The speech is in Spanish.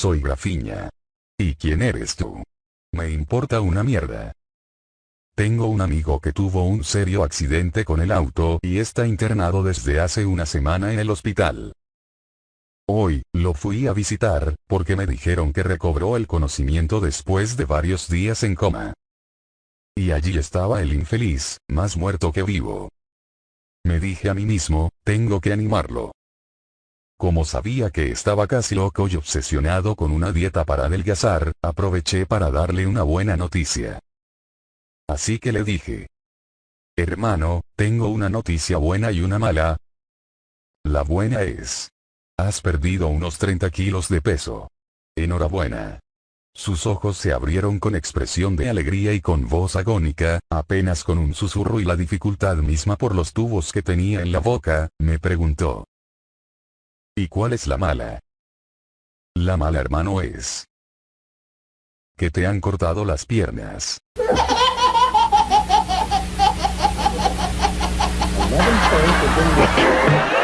Soy Grafiña. ¿Y quién eres tú? Me importa una mierda. Tengo un amigo que tuvo un serio accidente con el auto y está internado desde hace una semana en el hospital. Hoy, lo fui a visitar, porque me dijeron que recobró el conocimiento después de varios días en coma. Y allí estaba el infeliz, más muerto que vivo. Me dije a mí mismo, tengo que animarlo. Como sabía que estaba casi loco y obsesionado con una dieta para adelgazar, aproveché para darle una buena noticia. Así que le dije. Hermano, tengo una noticia buena y una mala. La buena es. Has perdido unos 30 kilos de peso. Enhorabuena. Sus ojos se abrieron con expresión de alegría y con voz agónica, apenas con un susurro y la dificultad misma por los tubos que tenía en la boca, me preguntó. ¿Y cuál es la mala? La mala hermano es. Que te han cortado las piernas.